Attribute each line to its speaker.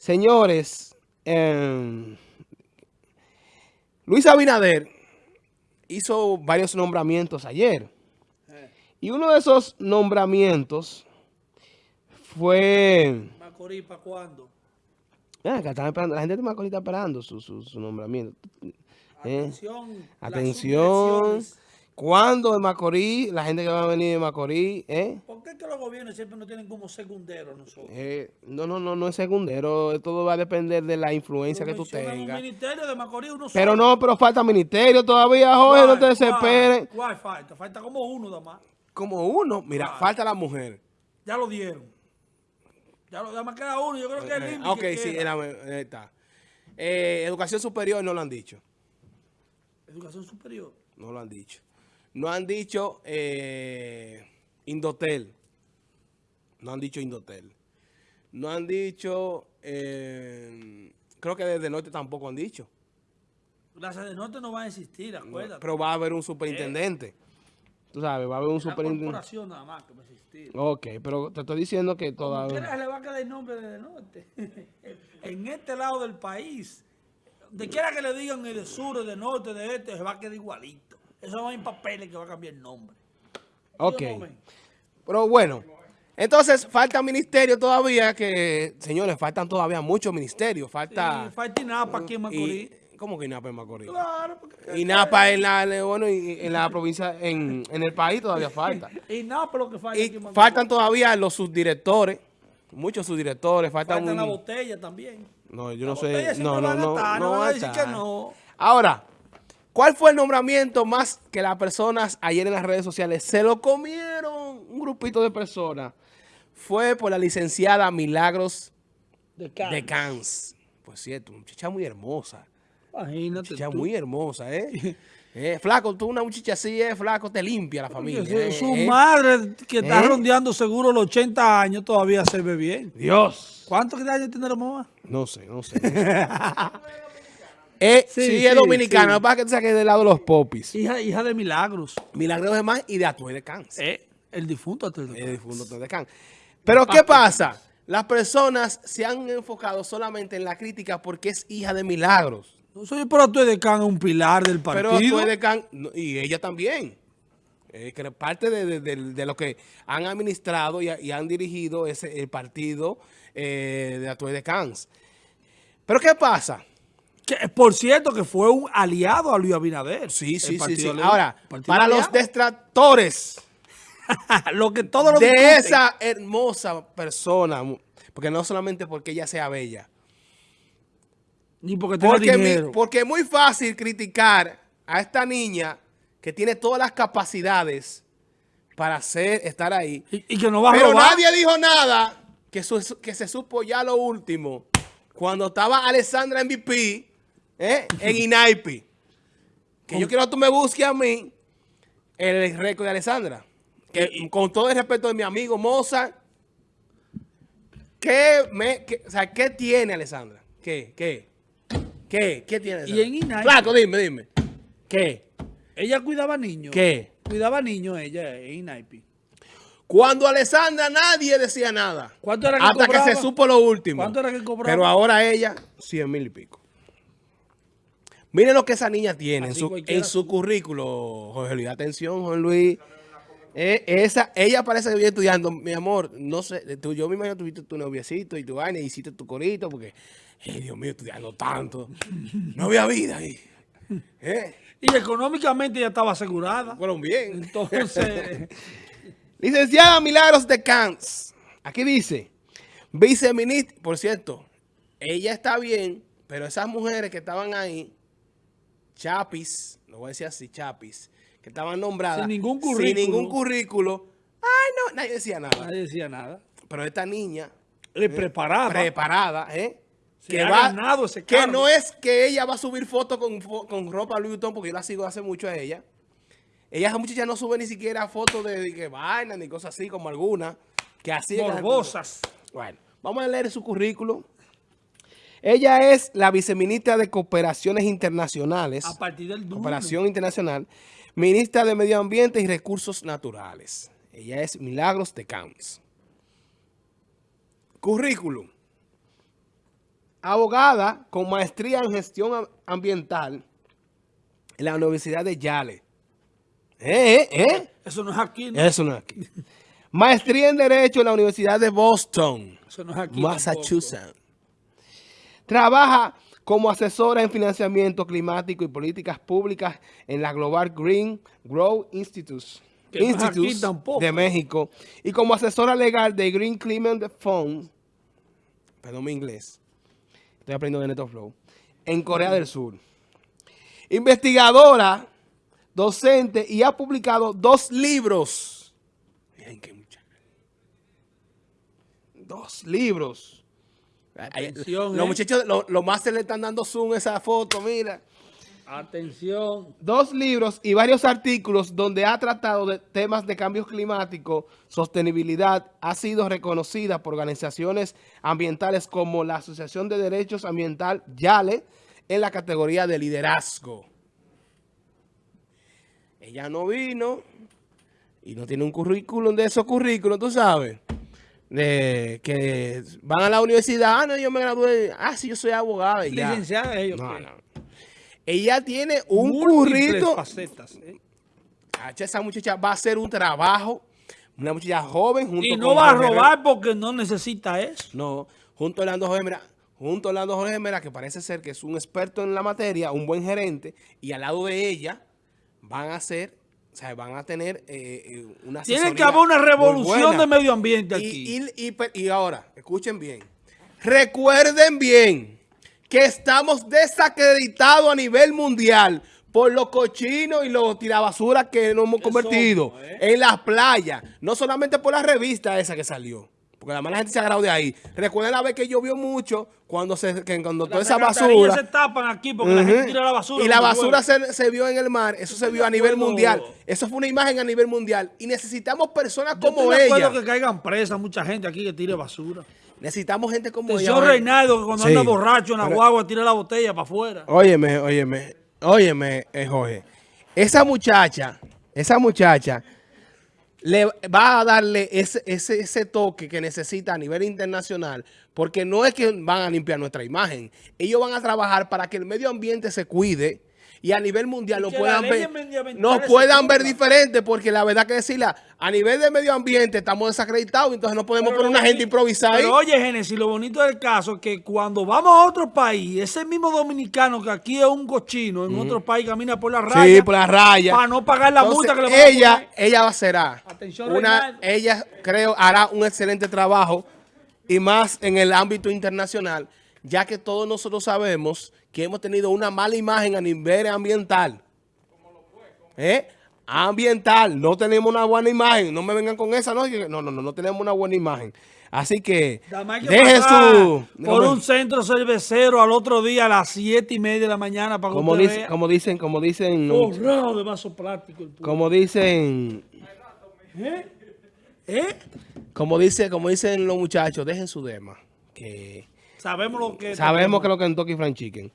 Speaker 1: Señores, eh, Luis Abinader hizo varios nombramientos ayer. Y uno de esos nombramientos fue...
Speaker 2: ¿Macorís para cuándo?
Speaker 1: Ah, esperando, la gente de Macorís está esperando su, su, su nombramiento. Eh,
Speaker 2: Atención.
Speaker 1: Atención. ¿Cuándo de Macorís? La gente que va a venir de Macorís, ¿eh?
Speaker 2: ¿Por qué que los gobiernos siempre nos tienen como secunderos nosotros?
Speaker 1: Eh, no, no, no, no es secundero. Todo va a depender de la influencia que tú
Speaker 2: Un
Speaker 1: tengas.
Speaker 2: ministerio de Macorís, uno
Speaker 1: Pero
Speaker 2: solo.
Speaker 1: no, pero falta ministerio todavía, Jorge, no te desesperes.
Speaker 2: ¿Cuál? ¿Cuál falta? Falta como uno nada más.
Speaker 1: Como uno, mira,
Speaker 2: ¿Cuál?
Speaker 1: falta la mujer.
Speaker 2: Ya lo dieron. Ya lo, nada más queda uno. Yo creo que es
Speaker 1: Eh,
Speaker 2: el
Speaker 1: ok, sí, era- ahí está. Eh, educación superior no lo han dicho.
Speaker 2: Educación superior.
Speaker 1: No lo han dicho. No han dicho eh, Indotel. No han dicho Indotel. No han dicho, eh, creo que desde norte tampoco han dicho.
Speaker 2: La sede norte no va a existir, acuérdate.
Speaker 1: Pero va a haber un superintendente. Tú sabes, va a haber un
Speaker 2: la
Speaker 1: superintendente.
Speaker 2: corporación nada más que va a existir.
Speaker 1: Ok, pero te estoy diciendo que todavía...
Speaker 2: quiera, le va a quedar el nombre de norte. en este lado del país, de quiera que le digan el de sur, de norte, de este, se va a quedar igualito. Eso no hay papeles que va a cambiar el nombre.
Speaker 1: Ok.
Speaker 2: ¿Sí?
Speaker 1: Pero bueno, entonces falta ministerio todavía, que señores, faltan todavía muchos ministerios. Falta...
Speaker 2: Y falta INAPA aquí en Macorís.
Speaker 1: ¿Cómo que INAPA en Macorís?
Speaker 2: Claro, porque
Speaker 1: INAPA en la, bueno, en la provincia, en, en el país todavía falta.
Speaker 2: INAPA lo que falta aquí en Macorís.
Speaker 1: faltan todavía los subdirectores, muchos subdirectores, faltan
Speaker 2: Falta
Speaker 1: un-
Speaker 2: la botella también.
Speaker 1: No, yo
Speaker 2: La
Speaker 1: no sé, no, no, no, no ¿cuál fue el nombramiento más que las personas ayer en las redes sociales se lo comieron? Un grupito de personas. Fue por la licenciada Milagros
Speaker 2: De carne.
Speaker 1: de Cans. Pues cierto, muchacha muy hermosa.
Speaker 2: Imagínate
Speaker 1: Muchacha
Speaker 2: tú.
Speaker 1: muy hermosa, ¿eh? Eh, flaco, tú una muchacha así, eh, flaco, te limpia la familia.
Speaker 2: Su,
Speaker 1: eh,
Speaker 2: su
Speaker 1: eh.
Speaker 2: madre que está
Speaker 1: ¿Eh?
Speaker 2: rondeando seguro los 80 años todavía se ve bien.
Speaker 1: Dios.
Speaker 2: ¿Cuántos años tiene la mamá?
Speaker 1: No sé, no sé. Eh, sí,
Speaker 2: Sí,
Speaker 1: es que pasa es sabes que es del lado de los popis.
Speaker 2: Hija, hija de milagros.
Speaker 1: Milagros de más y de Atué de Cans.
Speaker 2: Eh, el difunto Atuel de
Speaker 1: El
Speaker 2: Cans.
Speaker 1: difunto Atué de. Pero ¿qué pasa? Las personas se han enfocado solamente en la crítica porque es hija de Milagros.
Speaker 2: No soy por Atuel de Can, un pilar del
Speaker 1: Pero
Speaker 2: partido.
Speaker 1: Atué de no, y ella también. Eh, que parte de, de- de- de lo que han administrado y, y han dirigido ese, el partido eh, de Atué de Cans. Pero ¿qué pasa?
Speaker 2: Que, por cierto, que fue un aliado a Luis Abinader.
Speaker 1: Sí, sí, sí, Ahora, para los
Speaker 2: aliado.
Speaker 1: detractores
Speaker 2: lo que todos lo
Speaker 1: de
Speaker 2: discuten.
Speaker 1: esa hermosa persona, porque no solamente porque ella sea bella,
Speaker 2: Ni porque tenga
Speaker 1: porque, mi-
Speaker 2: dinero.
Speaker 1: porque es muy fácil criticar a esta niña que tiene todas las capacidades para hacer, estar ahí,
Speaker 2: y, y que no va a
Speaker 1: pero
Speaker 2: robar.
Speaker 1: nadie dijo nada que, su- que se supo ya lo último, cuando estaba Alessandra MVP ¿eh? en Inaipi. Que yo quiero que tú me busques a mí el récord de Alessandra. Que con todo el respeto de mi amigo Mozart, ¿qué, me, qué- o sea, ¿qué tiene Alessandra? ¿Qué? ¿Qué? ¿Qué? ¿Qué tiene
Speaker 2: Y en? Inaipi-
Speaker 1: Flaco, dime, dime. ¿Qué?
Speaker 2: Ella cuidaba niños.
Speaker 1: ¿Qué?
Speaker 2: Cuidaba niños ella en Inaipi.
Speaker 1: Cuando Alessandra nadie decía nada.
Speaker 2: ¿Cuánto era que
Speaker 1: Hasta
Speaker 2: cobraba?
Speaker 1: que se supo lo último.
Speaker 2: ¿Cuánto era que cobraba?
Speaker 1: Pero ahora ella, 100 mil y pico. Miren lo que esa niña tiene en su, en su currículo, Jorge Luis. Atención, Jorge Luis. Eh, esa, ella parece que viene estudiando. Mi amor, no sé, tú, yo me imagino que tuviste tu noviecito y tu vaina y hiciste tu corito porque, eh, Dios mío, estudiando tanto. No había vida ahí. Eh,
Speaker 2: Y económicamente ella estaba asegurada.
Speaker 1: fueron bien.
Speaker 2: Entonces,
Speaker 1: Licenciada Milagros de Cans. Aquí dice, viceministra, por cierto, ella está bien, pero esas mujeres que estaban ahí, chapis, lo voy a decir así, chapis, que estaban nombradas.
Speaker 2: Sin ningún
Speaker 1: Sin
Speaker 2: currículo.
Speaker 1: ningún currículo. Ay, no, nadie decía nada.
Speaker 2: nadie decía nada.
Speaker 1: Pero esta niña,
Speaker 2: Le preparaba.
Speaker 1: preparada, ¿eh?
Speaker 2: Se ha ganado ese
Speaker 1: que no es que ella va a subir fotos con, con ropa Louis Vuitton, porque yo la sigo hace mucho a ella. Ella, esa muchacha no sube ni siquiera fotos de, de que vaina ni cosas así, como algunas, que así que-
Speaker 2: Morbosas.
Speaker 1: Bueno, vamos a leer su currículum. Ella es la viceministra de Cooperaciones Internacionales,
Speaker 2: A partir del lunes.
Speaker 1: Cooperación Internacional, ministra de Medio Ambiente y Recursos Naturales. Ella es Milagros de Camps. Currículum. abogada con maestría en gestión am- ambiental en la Universidad de Yale. ¿Eh, eh, eh?
Speaker 2: Eso no es aquí, ¿no?
Speaker 1: Eso no es aquí. Maestría en Derecho en la Universidad de Boston,
Speaker 2: Eso no es aquí.
Speaker 1: Massachusetts. Trabaja como asesora en financiamiento climático y políticas públicas en la Global Green Grow Institute, de México y como asesora legal de Green Climate Fund, perdón mi inglés, estoy aprendiendo de NetoFlow, en Corea del Sur. Investigadora, docente y ha publicado dos libros. Miren qué muchacha. Dos libros.
Speaker 2: Atención,
Speaker 1: los
Speaker 2: eh.
Speaker 1: muchachos, los, los máster le están dando zoom a esa foto, mira.
Speaker 2: Atención.
Speaker 1: Dos libros y varios artículos donde ha tratado de temas de cambio climático, sostenibilidad, ha sido reconocida por organizaciones ambientales como la Asociación de Derechos Ambiental YALE en la categoría de liderazgo. Ella no vino y no tiene un currículum de esos currículos, tú sabes, de que van a la universidad, ah, no, yo me gradué, ah, sí, yo soy y ya.
Speaker 2: Licenciada ellos.
Speaker 1: No. Ella tiene un currito.
Speaker 2: facetas, ¿eh?
Speaker 1: Cacha, Esa muchacha va a hacer un trabajo. Una muchacha joven junto
Speaker 2: Y
Speaker 1: con
Speaker 2: no va a robar porque no necesita eso.
Speaker 1: No, junto a Orlando Jorge Mera, junto a Orlando Jorge Mera, que parece ser que es un experto en la materia, un buen gerente, y al lado de ella van a hacer, o sea, van a tener eh, eh, una
Speaker 2: Tiene que haber una revolución de medio ambiente aquí.
Speaker 1: Y, y pe- y ahora, escuchen bien. Recuerden bien que estamos desacreditados a nivel mundial por los cochinos y los tirabasuras que nos hemos convertido
Speaker 2: somos, ¿eh?
Speaker 1: en las playas. No solamente por la revista esa que salió. Porque la mala gente se ha agarrado de ahí. Recuerden la vez que llovió mucho cuando se que cuando toda
Speaker 2: Las
Speaker 1: esa basura.
Speaker 2: se tapan aquí porque la gente tira la basura.
Speaker 1: Y la basura se, se vio en el mar. Eso se vio a nivel
Speaker 2: acuerdo.
Speaker 1: mundial. Eso fue una imagen a nivel mundial. Y necesitamos personas
Speaker 2: Yo
Speaker 1: como
Speaker 2: estoy de acuerdo
Speaker 1: ella.
Speaker 2: que caigan presas mucha gente aquí que tire basura.
Speaker 1: Necesitamos gente como ella. Oye.
Speaker 2: Reinaldo que cuando
Speaker 1: Sí.
Speaker 2: anda borracho en la
Speaker 1: Pero-
Speaker 2: guagua tira la botella para afuera.
Speaker 1: Óyeme, óyeme, óyeme, eh, Jorge. Esa muchacha, esa muchacha le va a darle ese, ese, ese toque que necesita a nivel internacional, porque no es que van a limpiar nuestra imagen. Ellos van a trabajar para que el medio ambiente se cuide y a nivel mundial
Speaker 2: que
Speaker 1: puedan ver, nos puedan ver diferente, porque la verdad que decirla, a nivel de medio ambiente estamos desacreditados, entonces no podemos
Speaker 2: Pero
Speaker 1: poner una gente improvisada ahí.
Speaker 2: Pero oye, Génesis, lo bonito del caso es que cuando vamos a otro país, ese mismo dominicano que aquí es un cochino, en otro país camina por la raya.
Speaker 1: Sí, por la raya.
Speaker 2: Para no pagar la
Speaker 1: Entonces,
Speaker 2: multa que le van a
Speaker 1: ella,
Speaker 2: poner.
Speaker 1: ella será
Speaker 2: Atención,
Speaker 1: una, ella creo hará un excelente trabajo y más en el ámbito internacional, ya que todos nosotros sabemos que hemos tenido una mala imagen a nivel ambiental. ¿Eh? Ambiental, no tenemos una buena imagen, no me vengan con esa, no, no, no, no, no tenemos una buena imagen. Así que,
Speaker 2: que
Speaker 1: deje su...
Speaker 2: por un centro cervecero al otro día a las siete y media de la mañana para
Speaker 1: como, dice, como dicen, como dicen,
Speaker 2: Forrado de vaso plástico. el
Speaker 1: como dicen,
Speaker 2: ¿Eh? ¿Eh?
Speaker 1: como dice, como dicen los muchachos, dejen su dema, que
Speaker 2: Sabemos lo que
Speaker 1: sabemos que es lo que es Kentucky Fried Chicken.